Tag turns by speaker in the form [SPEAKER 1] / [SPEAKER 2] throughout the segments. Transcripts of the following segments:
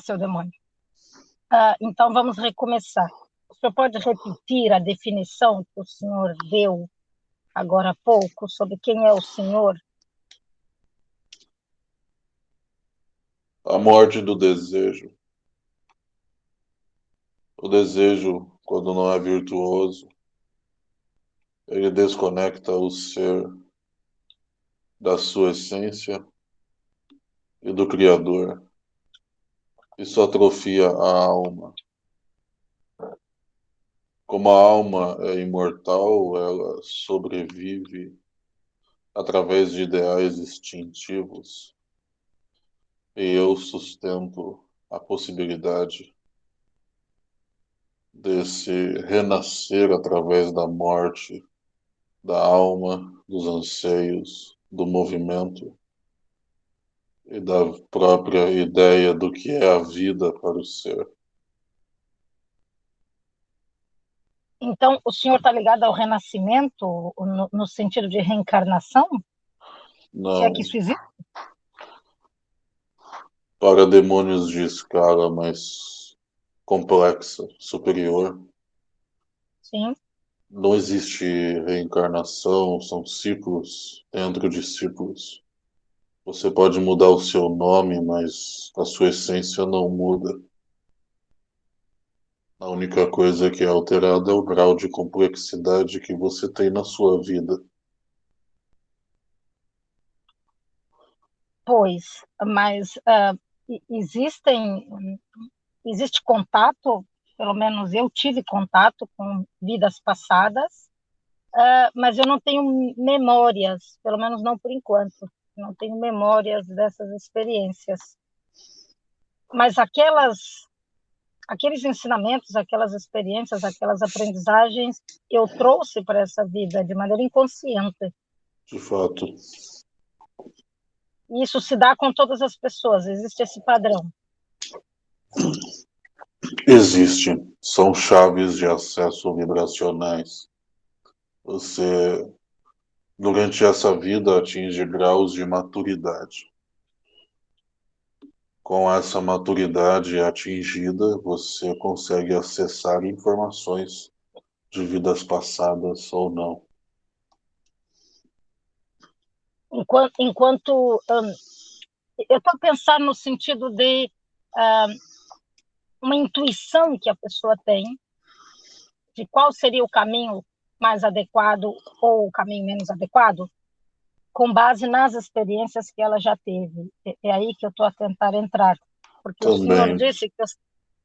[SPEAKER 1] Seu demônio. Ah, então, vamos recomeçar. O senhor pode repetir a definição que o senhor deu agora há pouco sobre quem é o senhor?
[SPEAKER 2] A morte do desejo. O desejo, quando não é virtuoso, ele desconecta o ser da sua essência e do Criador. Isso atrofia a alma. Como a alma é imortal, ela sobrevive através de ideais instintivos. E eu sustento a possibilidade desse renascer através da morte, da alma, dos anseios, do movimento e da própria ideia do que é a vida para o ser.
[SPEAKER 1] Então, o senhor está ligado ao renascimento no, no, sentido de reencarnação?
[SPEAKER 2] Não.
[SPEAKER 1] Se é que isso existe?
[SPEAKER 2] Para demônios de escala mais complexa, superior.
[SPEAKER 1] Sim.
[SPEAKER 2] Não existe reencarnação, são ciclos dentro de ciclos. Você pode mudar o seu nome, mas a sua essência não muda. A única coisa que é alterada é o grau de complexidade que você tem na sua vida.
[SPEAKER 1] Pois, mas uh, existem, existe contato, pelo menos eu tive contato com vidas passadas, uh, mas eu não tenho memórias, pelo menos não por enquanto não tenho memórias dessas experiências. Mas aquelas, aqueles ensinamentos, aquelas experiências, aquelas aprendizagens, eu trouxe para essa vida de maneira inconsciente.
[SPEAKER 2] De fato.
[SPEAKER 1] E isso se dá com todas as pessoas, existe esse padrão.
[SPEAKER 2] Existe. São chaves de acesso vibracionais. Você durante essa vida atinge graus de maturidade. Com essa maturidade atingida, você consegue acessar informações de vidas passadas ou não.
[SPEAKER 1] Enquanto, enquanto um, eu estou pensando no sentido de um, uma intuição que a pessoa tem de qual seria o caminho mais adequado ou o caminho menos adequado, com base nas experiências que ela já teve. É, é aí que eu estou a tentar entrar, porque Também. o senhor disse que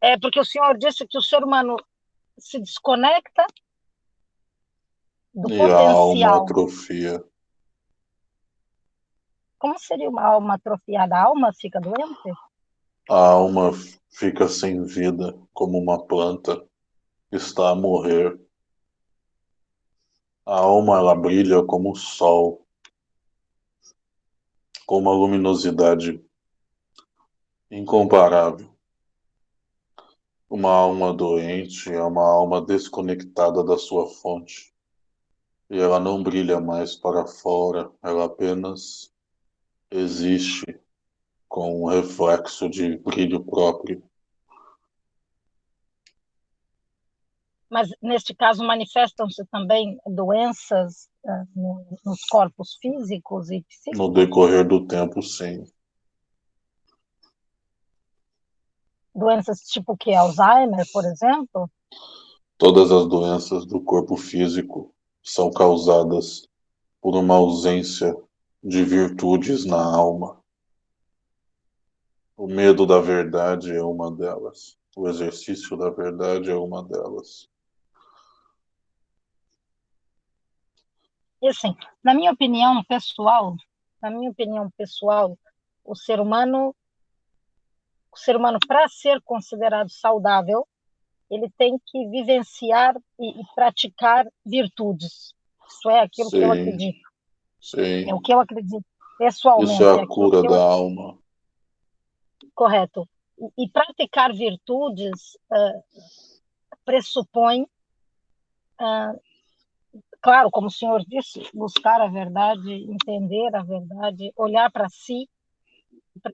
[SPEAKER 1] é porque o senhor disse que o ser humano se desconecta do
[SPEAKER 2] e
[SPEAKER 1] potencial.
[SPEAKER 2] a alma atrofia.
[SPEAKER 1] Como seria uma alma atrofiada? A alma fica doente?
[SPEAKER 2] A alma fica sem vida, como uma planta está a morrer a alma ela brilha como o sol, com uma luminosidade incomparável. Uma alma doente é uma alma desconectada da sua fonte. E ela não brilha mais para fora, ela apenas existe com um reflexo de brilho próprio.
[SPEAKER 1] Mas neste caso manifestam-se também doenças uh, nos corpos físicos e psíquicos?
[SPEAKER 2] No decorrer do tempo, sim.
[SPEAKER 1] Doenças tipo que Alzheimer, por exemplo?
[SPEAKER 2] Todas as doenças do corpo físico são causadas por uma ausência de virtudes na alma. O medo da verdade é uma delas. O exercício da verdade é uma delas.
[SPEAKER 1] E assim, na minha opinião pessoal, na minha opinião pessoal, o ser humano, o ser humano para ser considerado saudável, ele tem que vivenciar e, e praticar virtudes. Isso é aquilo Sim. que eu acredito.
[SPEAKER 2] Sim.
[SPEAKER 1] É o que eu acredito pessoalmente.
[SPEAKER 2] Isso é a cura da eu... alma.
[SPEAKER 1] Correto. E, e praticar virtudes uh, pressupõe uh, claro, como o senhor disse, buscar a verdade, entender a verdade, olhar para si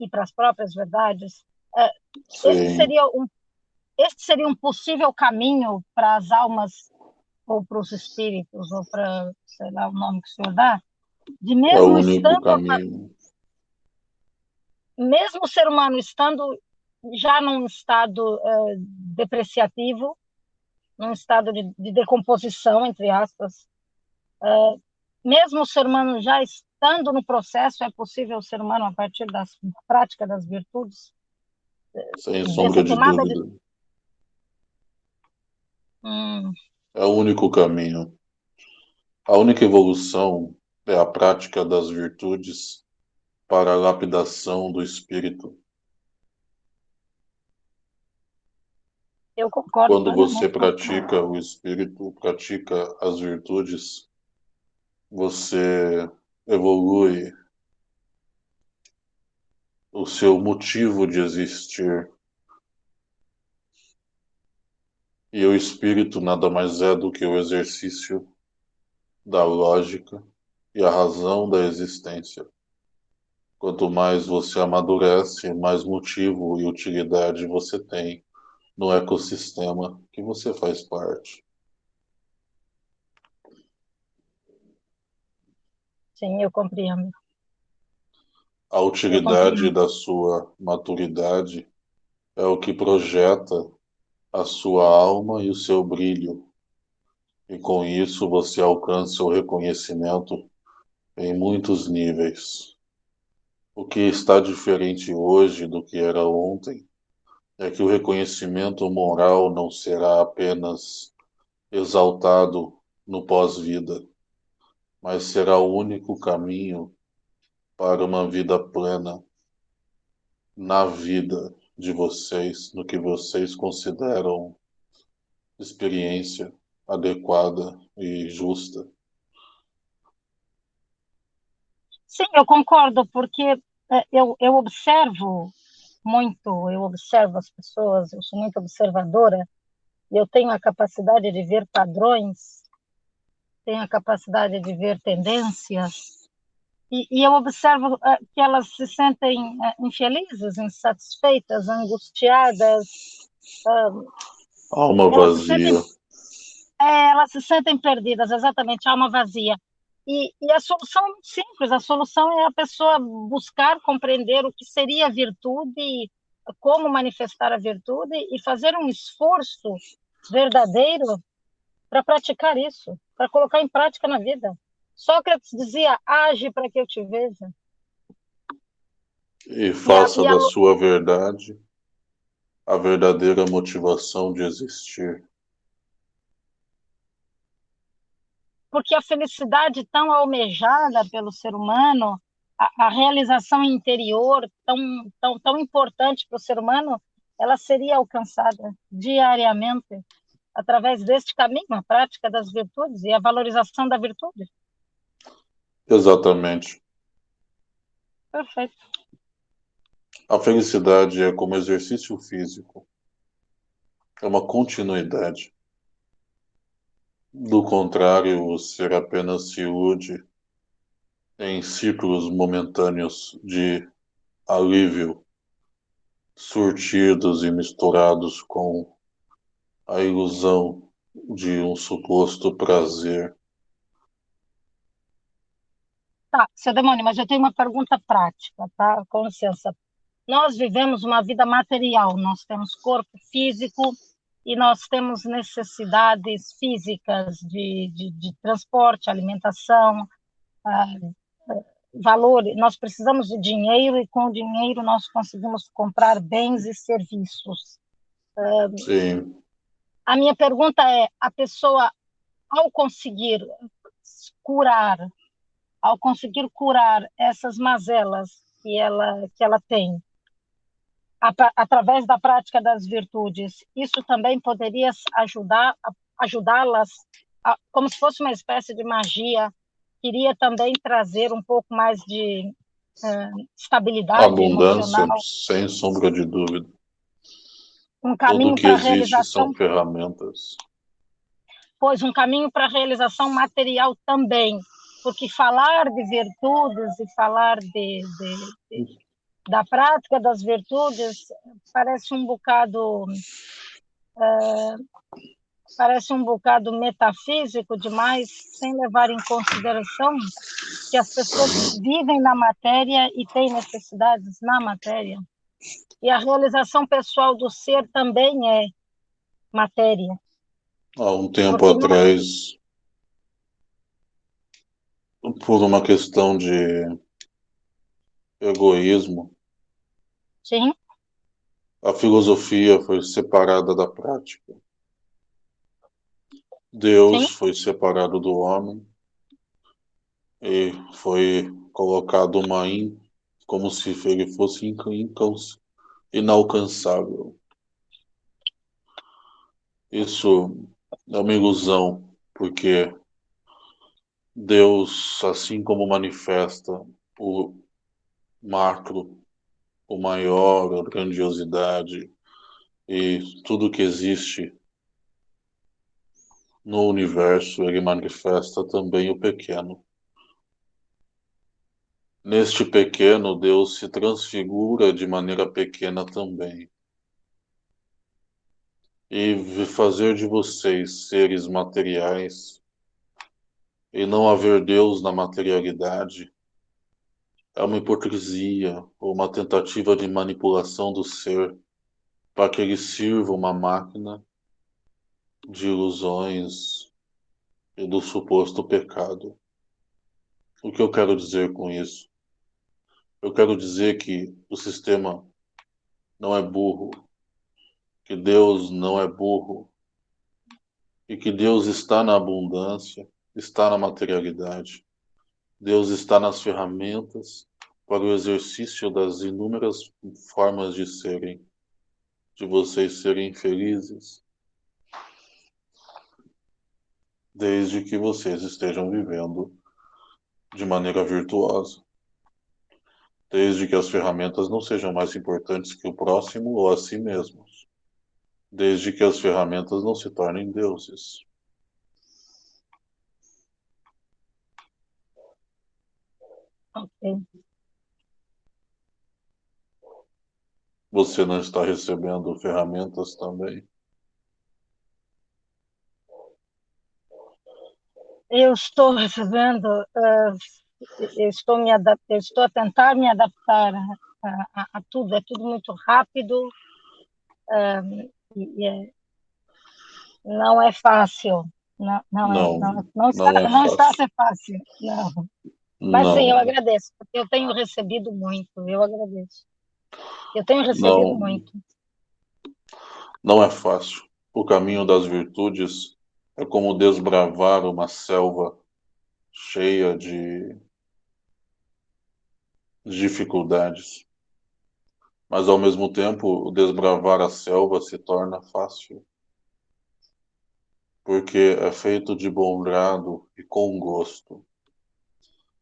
[SPEAKER 1] e para as próprias verdades. Esse seria um esse seria um possível caminho para as almas ou para os espíritos ou para sei lá o nome que o senhor dá? De mesmo é o único estando caminho. mesmo o ser humano estando já num estado uh, depreciativo num estado de, de, decomposição entre aspas uh, mesmo o ser humano já estando no processo é possível o ser humano a partir da prática das virtudes
[SPEAKER 2] sem sombra de dúvida de...
[SPEAKER 1] Hum.
[SPEAKER 2] É o único caminho. A única evolução é a prática das virtudes para a lapidação do espírito.
[SPEAKER 1] Eu concordo.
[SPEAKER 2] Quando você pratica o espírito, pratica as virtudes, você evolui o seu motivo de existir. E o espírito nada mais é do que o exercício da lógica e a razão da existência. Quanto mais você amadurece, mais motivo e utilidade você tem no ecossistema que você faz parte.
[SPEAKER 1] Sim, eu compreendo.
[SPEAKER 2] A utilidade da sua maturidade é o que projeta a sua alma e o seu brilho. E com isso você alcança o reconhecimento em muitos níveis. O que está diferente hoje do que era ontem é que o reconhecimento moral não será apenas exaltado no pós-vida, mas será o único caminho para uma vida plena na vida de vocês, no que vocês consideram experiência adequada e justa.
[SPEAKER 1] Sim, eu concordo, porque é, eu, eu observo muito, eu observo as pessoas, eu sou muito observadora, e eu tenho a capacidade de ver padrões, tenho a capacidade de ver tendências, e, e eu observo uh, que elas se sentem uh, infelizes, insatisfeitas, angustiadas.
[SPEAKER 2] Alma vazia. Sentem,
[SPEAKER 1] é, elas se sentem perdidas, exatamente, alma vazia. E, e, a solução é muito simples: a solução é a pessoa buscar compreender o que seria a virtude, como manifestar a virtude e fazer um esforço verdadeiro para praticar isso, para colocar em prática na vida. Sócrates dizia: age para que eu te veja.
[SPEAKER 2] E faça e a, e a... da sua verdade a verdadeira motivação de existir.
[SPEAKER 1] Porque a felicidade tão almejada pelo ser humano, a, a realização interior tão, tão, tão importante para o ser humano, ela seria alcançada diariamente através deste caminho, a prática das virtudes e a valorização da virtude.
[SPEAKER 2] Exatamente.
[SPEAKER 1] Perfeito.
[SPEAKER 2] A felicidade é como exercício físico. É uma continuidade. Do contrário, ser apenas se ilude em ciclos momentâneos de alívio, surtidos e misturados com a ilusão de um suposto prazer
[SPEAKER 1] Tá, seu demônio, mas eu tenho uma pergunta prática, tá? Com licença. Nós vivemos uma vida material, nós temos corpo físico e nós temos necessidades físicas de, de, de transporte, alimentação, ah, valor. Nós precisamos de dinheiro e com o dinheiro nós conseguimos comprar bens e serviços.
[SPEAKER 2] Ah, Sim.
[SPEAKER 1] A minha pergunta é: a pessoa, ao conseguir curar ao conseguir curar essas mazelas que ela, que ela tem, através da prática das virtudes, isso também poderia ajudar ajudá-las como se fosse uma espécie de magia, queria também trazer um pouco mais de uh, estabilidade
[SPEAKER 2] abundância,
[SPEAKER 1] emocional.
[SPEAKER 2] sem sombra de dúvida.
[SPEAKER 1] Um caminho para
[SPEAKER 2] realização são ferramentas.
[SPEAKER 1] Pois um caminho para a realização material também, porque falar de virtudes e falar de, de, de, da prática das virtudes parece um bocado é, parece um bocado metafísico demais, sem levar em consideração que as pessoas vivem na matéria e têm necessidades na matéria. E a realização pessoal do ser também é matéria.
[SPEAKER 2] Há um tempo Porque atrás, não... por uma questão de egoísmo,
[SPEAKER 1] Sim.
[SPEAKER 2] a filosofia foi separada da prática. Deus Sim. foi separado do homem e foi colocado uma in, como se ele fosse inalcançável. Isso é uma ilusão, porque Deus, assim como manifesta o macro, o maior, a grandiosidade e tudo que existe no universo, ele manifesta também o pequeno. Neste pequeno, Deus se transfigura de maneira pequena também. E fazer de vocês seres materiais e não haver Deus na materialidade é uma hipocrisia ou uma tentativa de manipulação do ser para que ele sirva uma máquina de ilusões e do suposto pecado. O que eu quero dizer com isso? Eu quero dizer que o sistema não é burro, que Deus não é burro, e que Deus está na abundância, está na materialidade. Deus está nas ferramentas para o exercício das inúmeras formas de serem, de vocês serem felizes, desde que vocês estejam vivendo de maneira virtuosa. Desde que as ferramentas não sejam mais importantes que o próximo ou a si mesmos. Desde que as ferramentas não se tornem deuses. Você não está recebendo ferramentas também?
[SPEAKER 1] eu estou recebendo, uh, eu estou, me eu estou a tentar me adaptar a, a, a tudo, é tudo muito rápido uh, e, é, não é fácil. Não, não, não, é, não, não, está, não, é não está a ser fácil. Não. Mas sim, eu agradeço, porque eu tenho recebido muito, eu agradeço. Eu tenho recebido muito.
[SPEAKER 2] Não é fácil. O caminho das virtudes é como desbravar uma selva cheia de dificuldades. Mas ao mesmo tempo, desbravar a selva se torna fácil. Porque é feito de bom grado e com gosto.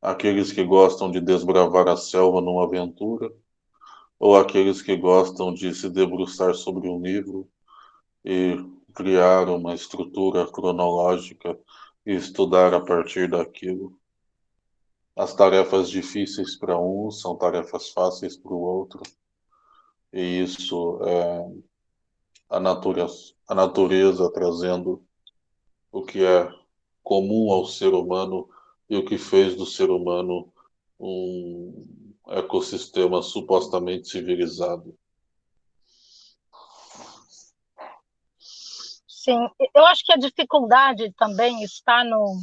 [SPEAKER 2] Aqueles que gostam de desbravar a selva numa aventura, ou aqueles que gostam de se debruçar sobre um livro e criar uma estrutura cronológica e estudar a partir daquilo. As tarefas difíceis para um são tarefas fáceis para o outro. E isso é a natureza, a natureza trazendo o que é comum ao ser humano e o que fez do ser humano um ecossistema supostamente civilizado.
[SPEAKER 1] Sim, eu acho que a dificuldade também está no.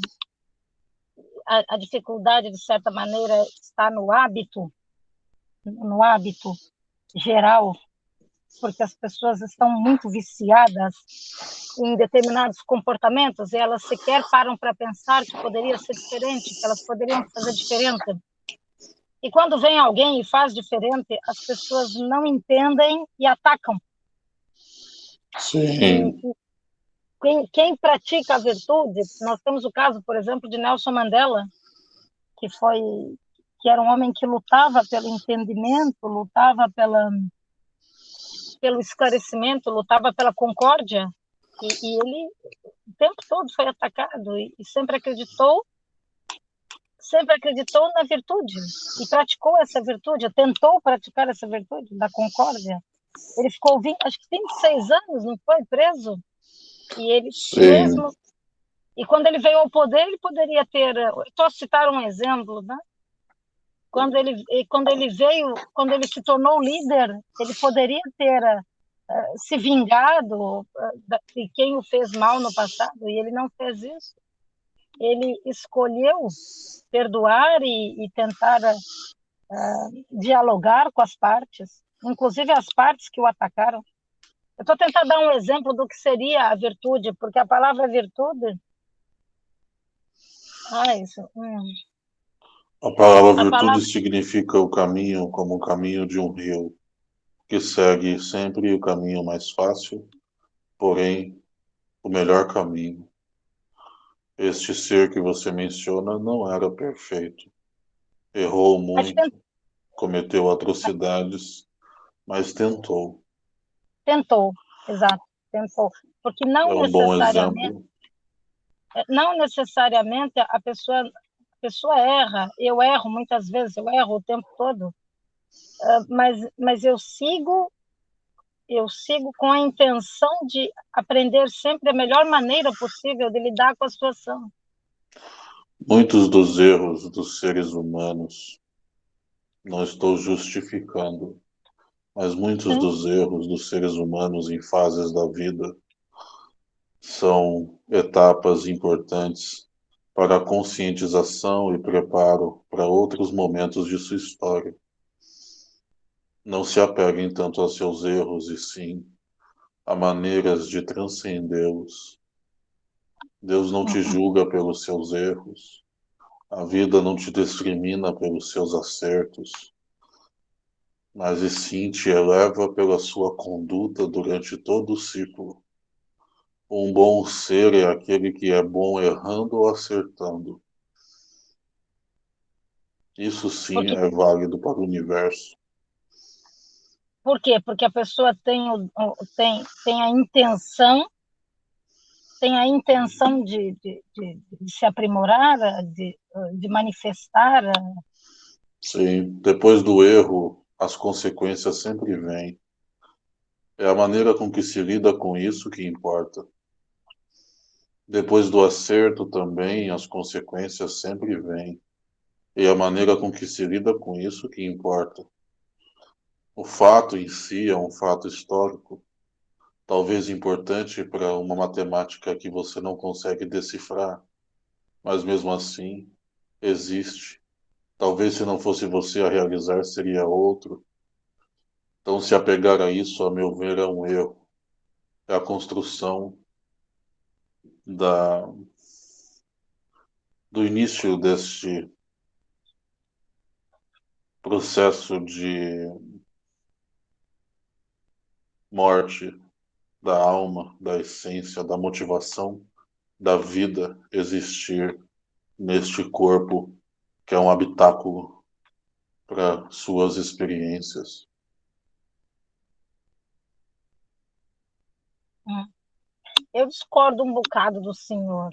[SPEAKER 1] A, a, dificuldade, de certa maneira, está no hábito, no hábito geral, porque as pessoas estão muito viciadas em determinados comportamentos e elas sequer param para pensar que poderia ser diferente, que elas poderiam fazer diferente. E quando vem alguém e faz diferente, as pessoas não entendem e atacam.
[SPEAKER 2] Sim.
[SPEAKER 1] E, quem, quem pratica a virtude, nós temos o caso, por exemplo, de Nelson Mandela, que foi que era um homem que lutava pelo entendimento, lutava pela pelo esclarecimento, lutava pela concórdia, e, e ele o tempo todo foi atacado e, e sempre acreditou sempre acreditou na virtude e praticou essa virtude, tentou praticar essa virtude da concórdia. Ele ficou, 20, acho que 26 anos, não foi preso? E ele Sim. mesmo. E quando ele veio ao poder, ele poderia ter. Estou a citar um exemplo, né? Quando ele, quando ele veio, quando ele se tornou líder, ele poderia ter uh, se vingado uh, de quem o fez mal no passado, e ele não fez isso. Ele escolheu perdoar e, e tentar uh, dialogar com as partes, inclusive as partes que o atacaram. Eu estou tentando dar um exemplo do que seria a virtude, porque a palavra virtude. Ah, isso. Hum.
[SPEAKER 2] A palavra virtude a palavra... significa o caminho como o caminho de um rio, que segue sempre o caminho mais fácil, porém o melhor caminho. Este ser que você menciona não era perfeito. Errou muito, cometeu atrocidades, mas tentou.
[SPEAKER 1] Tentou, exato, tentou. Porque não é um necessariamente. Não necessariamente a pessoa, a pessoa erra. Eu erro muitas vezes, eu erro o tempo todo. Uh, mas, mas eu sigo eu sigo com a intenção de aprender sempre a melhor maneira possível de lidar com a situação.
[SPEAKER 2] Muitos dos erros dos seres humanos, não estou justificando, mas muitos dos erros dos seres humanos em fases da vida são etapas importantes para a conscientização e preparo para outros momentos de sua história. Não se apeguem tanto aos seus erros e sim a maneiras de transcendê-los. Deus não te uhum. julga pelos seus erros. A vida não te discrimina pelos seus acertos mas e sim te eleva pela sua conduta durante todo o ciclo. Um bom ser é aquele que é bom errando ou acertando. Isso sim Porque... é válido para o universo.
[SPEAKER 1] Por quê? Porque a pessoa tem, tem, tem a intenção tem a intenção de, de, de, de se aprimorar, de, de manifestar.
[SPEAKER 2] Sim, depois do erro, as consequências sempre vêm. É a maneira com que se lida com isso que importa. Depois do acerto também, as consequências sempre vêm. E a maneira com que se lida com isso que importa. O fato em si é um fato histórico, talvez importante para uma matemática que você não consegue decifrar, mas mesmo assim existe Talvez se não fosse você a realizar, seria outro. Então, se apegar a isso, a meu ver, é um erro. É a construção da, do início deste processo de morte da alma, da essência, da motivação da vida existir neste corpo que é um habitáculo para suas experiências.
[SPEAKER 1] Hum. Eu discordo um bocado do senhor,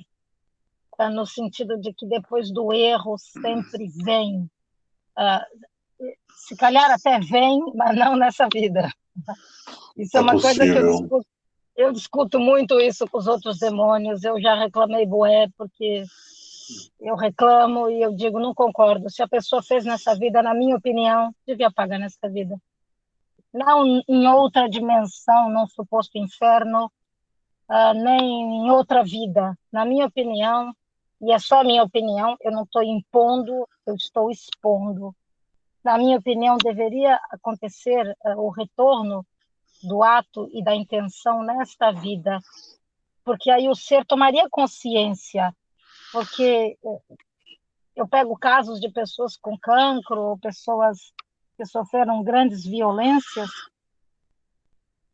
[SPEAKER 1] tá? no sentido de que depois do erro sempre vem. Uh, se calhar até vem, mas não nessa vida. Isso é, é uma coisa que eu discuto, eu discuto muito isso com os outros demônios. Eu já reclamei boé, porque eu reclamo e eu digo, não concordo. Se a pessoa fez nessa vida, na minha opinião, devia pagar nessa vida. Não em outra dimensão, num suposto inferno, uh, nem em outra vida. Na minha opinião, e é só a minha opinião, eu não estou impondo, eu estou expondo. Na minha opinião, deveria acontecer uh, o retorno do ato e da intenção nesta vida, porque aí o ser tomaria consciência porque eu pego casos de pessoas com cancro, ou pessoas que sofreram grandes violências,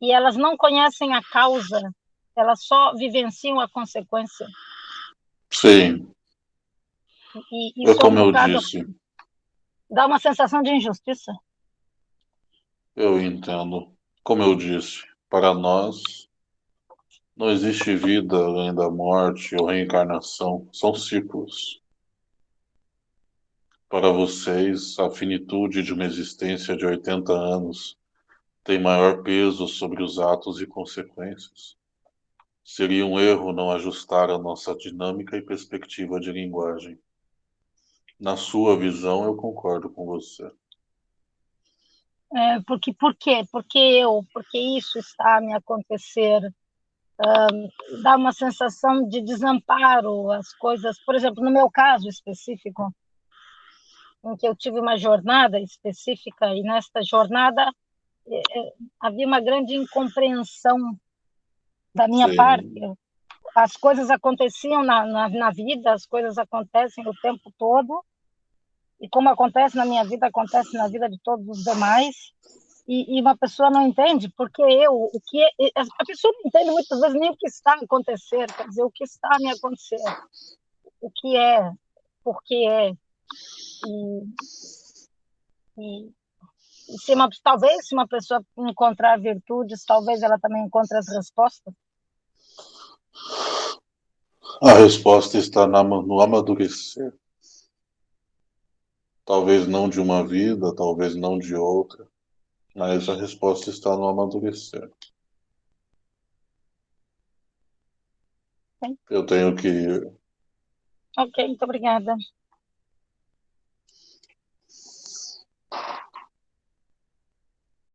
[SPEAKER 1] e elas não conhecem a causa, elas só vivenciam a consequência.
[SPEAKER 2] Sim. E, é como eu disse.
[SPEAKER 1] Dá uma sensação de injustiça.
[SPEAKER 2] Eu entendo. Como eu disse, para nós não existe vida além da morte ou reencarnação, são ciclos. Para vocês, a finitude de uma existência de 80 anos tem maior peso sobre os atos e consequências. Seria um erro não ajustar a nossa dinâmica e perspectiva de linguagem. Na sua visão, eu concordo com você.
[SPEAKER 1] É, porque por quê? Porque eu, porque isso está a me acontecer. Dá uma sensação de desamparo, as coisas, por exemplo, no meu caso específico, em que eu tive uma jornada específica e nesta jornada é, é havia uma grande incompreensão da minha Sim. parte. As coisas aconteciam na, na, na vida, as coisas acontecem o tempo todo, e como acontece na minha vida, acontece na vida de todos os demais. E, e uma pessoa não entende porque eu, o que é, a pessoa não entende muitas vezes nem o que está a acontecer, quer dizer, o que está me acontecer, o que é, por que é. E, e, e se uma, talvez se uma pessoa encontrar virtudes, talvez ela também encontre as respostas.
[SPEAKER 2] A resposta está no amadurecer. Talvez não de uma vida, talvez não de outra, mas a resposta está no amadurecer. Eu tenho que ir.
[SPEAKER 1] Ok, muito obrigada.